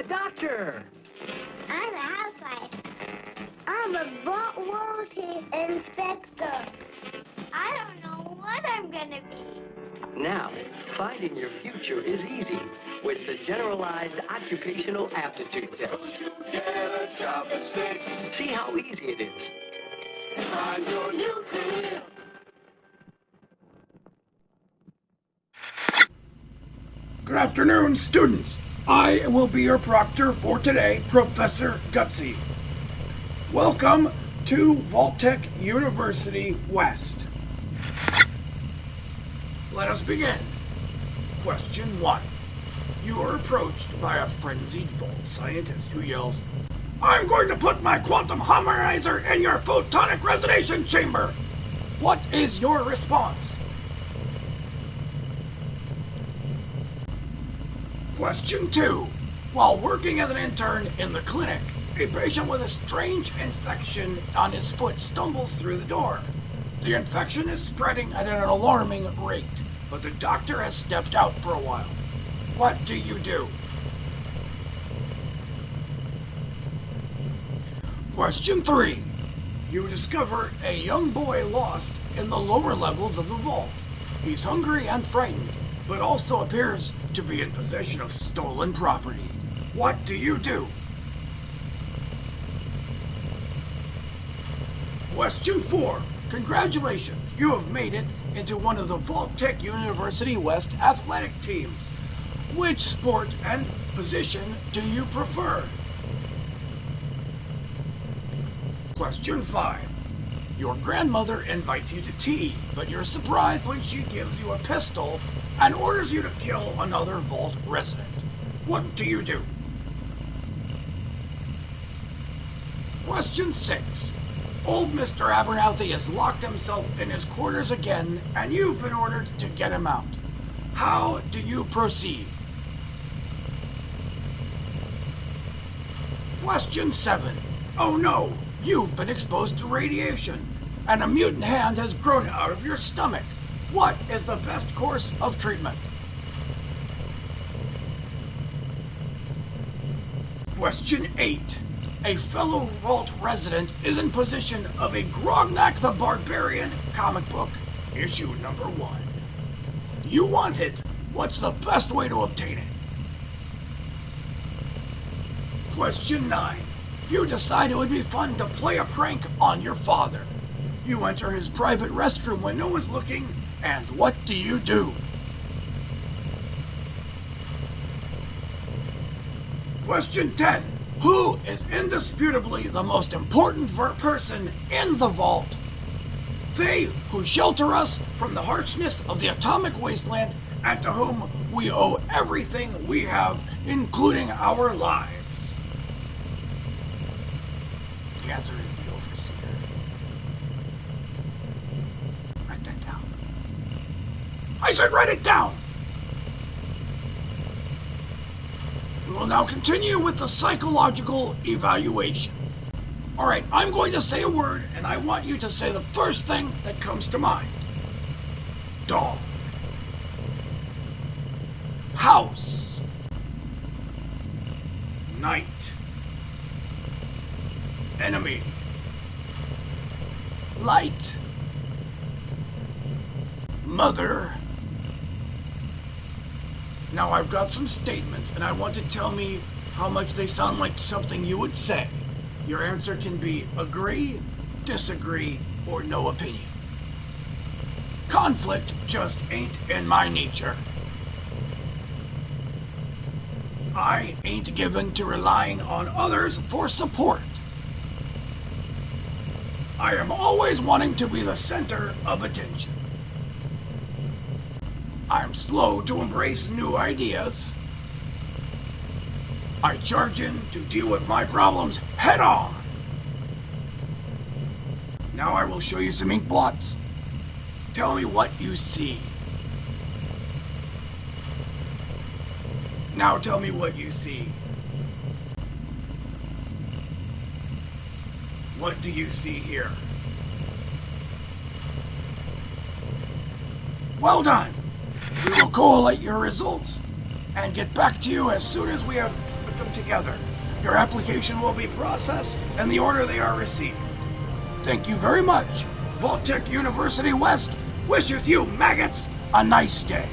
a doctor. I'm a housewife. I'm a vault quality inspector. I don't know what I'm gonna be. Now, finding your future is easy with the Generalized Occupational Aptitude Test. Get a job. See how easy it is. Find your new career. Good afternoon, students. I will be your proctor for today, Professor Gutsy. Welcome to Vault-Tec University West. Let us begin. Question 1. You are approached by a frenzied vault scientist who yells, I'm going to put my quantum harmonizer in your photonic resonation chamber! What is your response? Question 2. While working as an intern in the clinic, a patient with a strange infection on his foot stumbles through the door. The infection is spreading at an alarming rate, but the doctor has stepped out for a while. What do you do? Question 3. You discover a young boy lost in the lower levels of the vault. He's hungry and frightened, but also appears to be in possession of stolen property. What do you do? Question 4. Congratulations, you have made it into one of the Vault-Tec University West athletic teams. Which sport and position do you prefer? Question 5. Your grandmother invites you to tea, but you're surprised when she gives you a pistol and orders you to kill another vault resident. What do you do? Question 6. Old Mr. Abernathy has locked himself in his quarters again, and you've been ordered to get him out. How do you proceed? Question 7. Oh no, you've been exposed to radiation, and a mutant hand has grown out of your stomach. What is the best course of treatment? Question 8. A fellow Vault resident is in possession of a Grognak the Barbarian comic book, issue number 1. You want it. What's the best way to obtain it? Question 9. You decide it would be fun to play a prank on your father. You enter his private restroom when no one's looking, and what do you do? Question 10. Who is indisputably the most important person in the vault? They who shelter us from the harshness of the atomic wasteland and to whom we owe everything we have, including our lives. The answer is the overseer. Write that down. I said write it down! We will now continue with the psychological evaluation. Alright, I'm going to say a word, and I want you to say the first thing that comes to mind. Dog. House. Night. Enemy. Light. Mother. Now I've got some statements and I want to tell me how much they sound like something you would say. Your answer can be agree, disagree, or no opinion. Conflict just ain't in my nature. I ain't given to relying on others for support. I am always wanting to be the center of attention. I'm slow to embrace new ideas. I charge in to deal with my problems head on. Now I will show you some ink blots. Tell me what you see. Now tell me what you see. What do you see here? Well done! We will collate your results and get back to you as soon as we have put them together. Your application will be processed in the order they are received. Thank you very much. Vault-Tec University West wishes you maggots a nice day.